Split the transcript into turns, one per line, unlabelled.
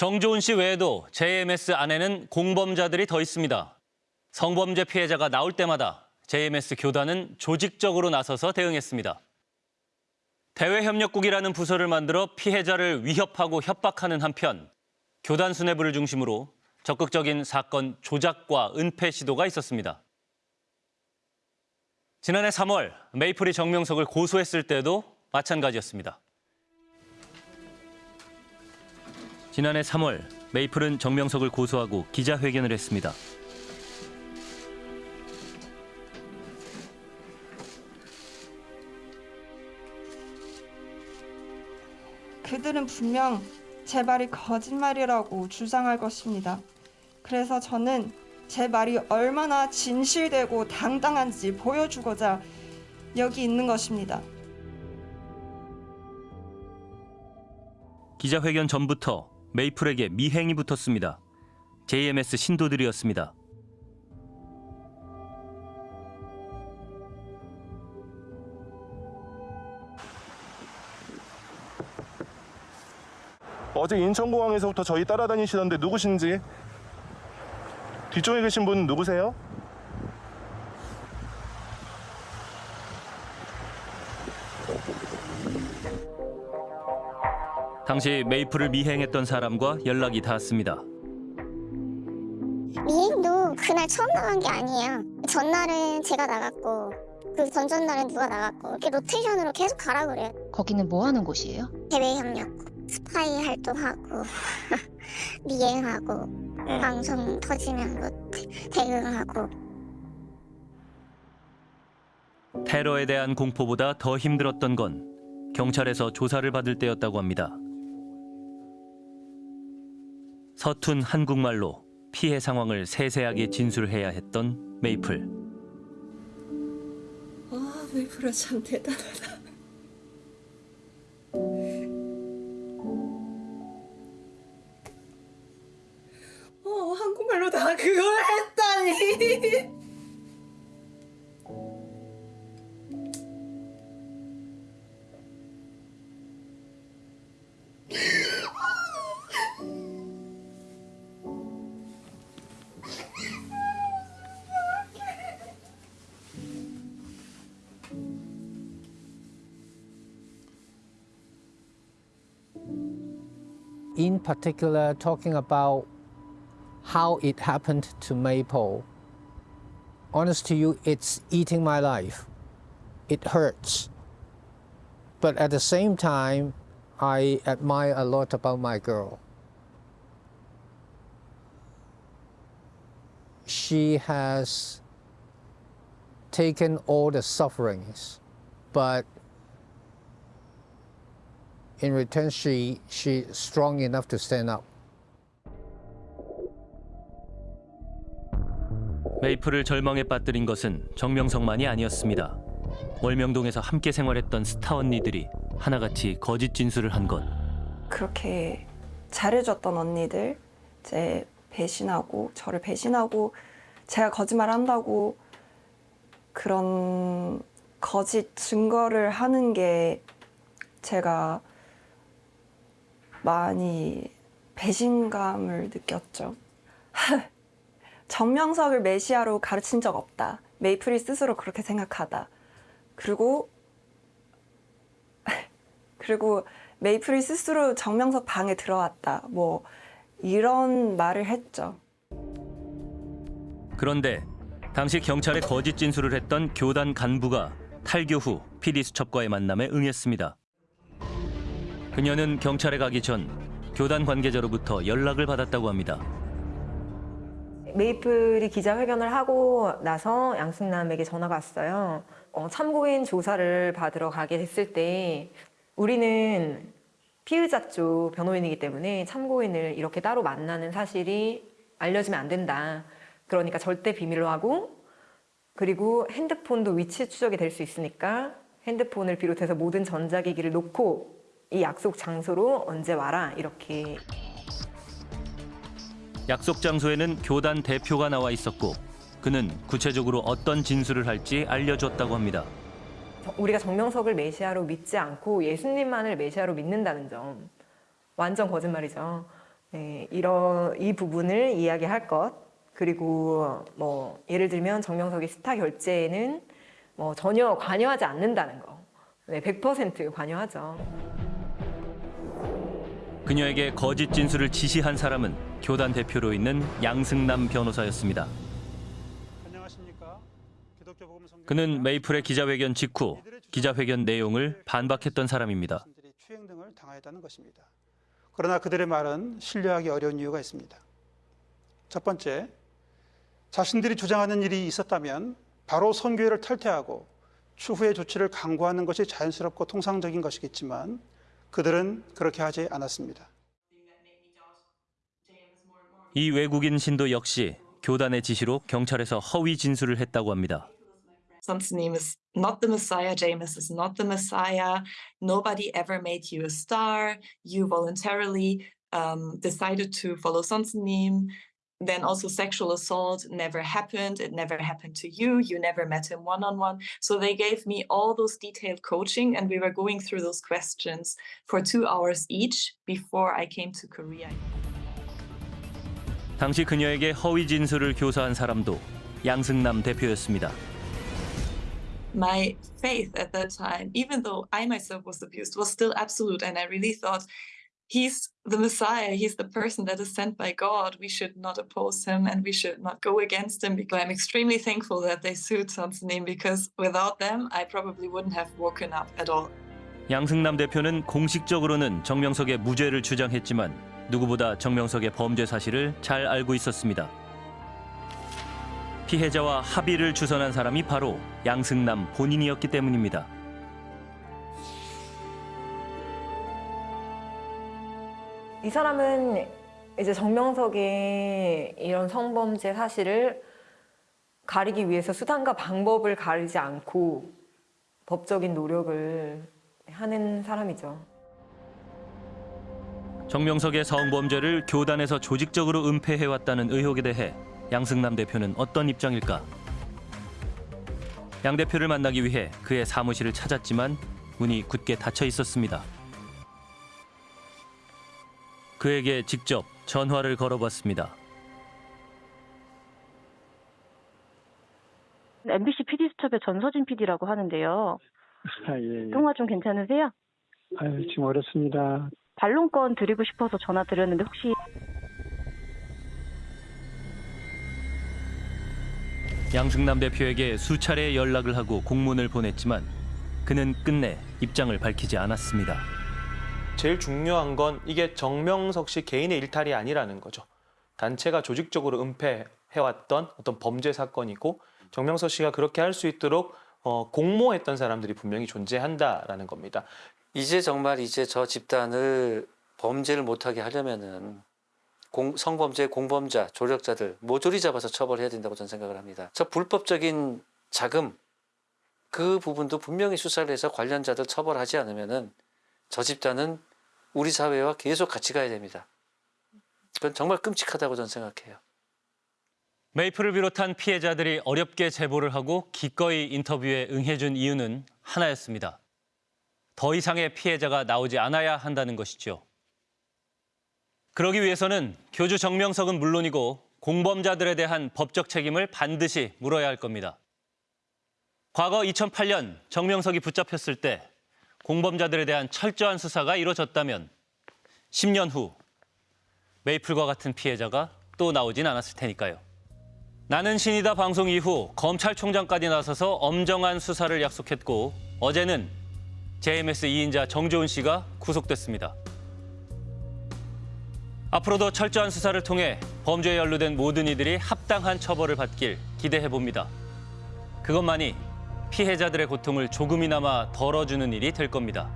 정조은 씨 외에도 JMS 안에는 공범자들이 더 있습니다. 성범죄 피해자가 나올 때마다 JMS 교단은 조직적으로 나서서 대응했습니다. 대외협력국이라는 부서를 만들어 피해자를 위협하고 협박하는 한편 교단 수뇌부를 중심으로 적극적인 사건 조작과 은폐 시도가 있었습니다. 지난해 3월 메이플이 정명석을 고소했을 때도 마찬가지였습니다. 지난해 3월 메이플은 정명석을 고소하고 기자회견을 했습니다.
그들은 분명 제 말이 거짓말이라고 주장할 것입니다. 그래서 저는 제 말이 얼마나 진실되고 당당한지 보여주고자 여기 있는 것입니다.
기자회견 전부터 메이플에게 미행이 붙었습니다. JMS 신도들이었습니다.
어제 인천공항에서부터 저희 따라다니시던데 누구신지 뒤쪽에 계신 분 누구세요?
당시 메이플을 미행했던 사람과 연락이 닿았습니다.
미행도 그날 처음 나간 게 아니에요. 전날은 제가 나갔고 그 전전날은 누가 나갔고 이렇게 로테이션으로 계속 가라 그래요.
거기는 뭐 하는 곳이에요?
대외 협력, 스파이 활동하고 미행하고 방송 터지면 뭐 대- 대응하고
테러에 대한 공포보다 더 힘들었던 건 경찰에서 조사를 받을 때였다고 합니다. 서툰 한국말로 피해 상황을 세세하게 진술해야 했던 메이플.
아, 메이플아 참 대단하다.
In particular talking about how it happened to Maple. Honest to you, it's eating my life. It hurts. But at the same time, I admire a lot about my girl. She has taken all the sufferings, but in return, she she's strong enough to stand up.
메이플을 절망에 빠뜨린 것은 정명석만이 아니었습니다. 월명동에서 함께 생활했던 스타 언니들이 하나같이 거짓 진술을 한 것.
그렇게 잘해줬던 언니들 이제 배신하고 저를 배신하고 제가 거짓말 한다고 그런 거짓 증거를 하는 게 제가 많이 배신감을 느꼈죠. 정명석을 메시아로 가르친 적 없다. 메이플이 스스로 그렇게 생각하다. 그리고 그리고 메이플이 스스로 정명석 방에 들어왔다. 뭐 이런 말을 했죠.
그런데 당시 경찰에 거짓 진술을 했던 교단 간부가 탈교 후 PD 수첩과의 만남에 응했습니다. 그녀는 경찰에 가기 전 교단 관계자로부터 연락을 받았다고 합니다.
메이플이 기자회견을 하고 나서 양승남에게 전화가 왔어요. 어, 참고인 조사를 받으러 가게 됐을 때 우리는 피의자 쪽 변호인이기 때문에 참고인을 이렇게 따로 만나는 사실이 알려지면 안 된다. 그러니까 절대 비밀로 하고 그리고 핸드폰도 위치 추적이 될 수 있으니까 핸드폰을 비롯해서 모든 전자기기를 놓고 이 약속 장소로 언제 와라 이렇게
약속 장소에는 교단 대표가 나와 있었고 그는 구체적으로 어떤 진술을 할지 알려줬다고 합니다.
저- 우리가 정명석을 메시아로 믿지 않고 예수님만을 메시아로 믿는다는 점 완전 거짓말이죠. 네, 이런 이 부분을 이야기할 것 그리고 뭐 예를 들면 정명석의 스타 결제에는 뭐 전혀 관여하지 않는다는 거. 네, 100% 관여하죠.
그녀에게 거짓 진술을 지시한 사람은 교단 대표로 있는 양승남 변호사였습니다. 그는 메이플의 기자회견 직후 기자회견 내용을 반박했던 사람입니다.
추행 등을 당하였다는 것입니다. 그러나 그들의 말은 신뢰하기 어려운 이유가 있습니다. 첫 번째, 자신들이 주장하는 일이 있었다면 바로 선교회를 탈퇴하고 추후의 조치를 강구하는 것이 자연스럽고 통상적인 것이겠지만 그들은 그렇게 하지 않았습니다.
이 외국인 신도 역시 교단의 지시로 경찰에서 허위 진술을 했다고 합니다.
Name is not the Messiah. James is not the Messiah. Nobody ever made you a star. You voluntarily um, decided to follow name. Then also sexual assault never happened. It never happened to you. You never met him one on one. So they gave me all those detailed coaching, and we were going through those questions for two hours each before I came to Korea.
당시 그녀에게 허위 진술을 교사한 사람도 양승남 대표였습니다.
my faith at that time, even though I myself was abused, was still absolute. And I really thought, he's the Messiah, he's the person that is sent by God. We should not oppose him and we should not go against him. Because I'm extremely thankful that they sued Son's name because without them, I probably wouldn't have woken up at all.
양승남 대표는 공식적으로는 정명석의 무죄를 주장했지만 누구보다 정명석의 범죄 사실을 잘 알고 있었습니다. 피해자와 합의를 주선한 사람이 바로 양승남 본인이었기 때문입니다.
이 사람은 이제 정명석의 이런 성범죄 사실을 가리기 위해서 수단과 방법을 가리지 않고 법적인 노력을 하는 사람이죠.
정명석의 성범죄를 교단에서 조직적으로 은폐해왔다는 의혹에 대해 양승남 대표는 어떤 입장일까? 양 대표를 만나기 위해 그의 사무실을 찾았지만 문이 굳게 닫혀 있었습니다. 그에게 직접 전화를 걸어봤습니다.
MBC PD 수첩의 전서진 PD라고 하는데요.
아, 예, 예.
통화 좀 괜찮으세요?
아유, 지금 어렵습니다.
반론권 드리고 싶어서 전화 드렸는데 혹시
양승남 대표에게 수차례 연락을 하고 공문을 보냈지만 그는 끝내 입장을 밝히지 않았습니다.
제일 중요한 건 이게 정명석 씨 개인의 일탈이 아니라는 거죠. 단체가 조직적으로 은폐해왔던 어떤 범죄 사건이고 정명석 씨가 그렇게 할 수 있도록 어, 공모했던 사람들이 분명히 존재한다라는 겁니다.
이제 정말 이제 저 집단을 범죄를 못하게 하려면은 공, 성범죄 공범자, 조력자들 모조리 잡아서 처벌해야 된다고 저는 생각을 합니다. 저 불법적인 자금 그 부분도 분명히 수사를 해서 관련자들 처벌하지 않으면 은 저 집단은 우리 사회와 계속 같이 가야 됩니다. 그건 정말 끔찍하다고 저는 생각해요.
메이플을 비롯한 피해자들이 어렵게 제보를 하고 기꺼이 인터뷰에 응해준 이유는 하나였습니다. 더 이상의 피해자가 나오지 않아야 한다는 것이죠. 그러기 위해서는 교주 정명석은 물론이고 공범자들에 대한 법적 책임을 반드시 물어야 할 겁니다. 과거 2008년 정명석이 붙잡혔을 때 공범자들에 대한 철저한 수사가 이루어졌다면 10년 후 메이플과 같은 피해자가 또 나오진 않았을 테니까요. 나는 신이다 방송 이후 검찰총장까지 나서서 엄정한 수사를 약속했고 어제는 JMS 2인자 정조은 씨가 구속됐습니다. 앞으로도 철저한 수사를 통해 범죄에 연루된 모든 이들이 합당한 처벌을 받길 기대해 봅니다. 그것만이 피해자들의 고통을 조금이나마 덜어주는 일이 될 겁니다.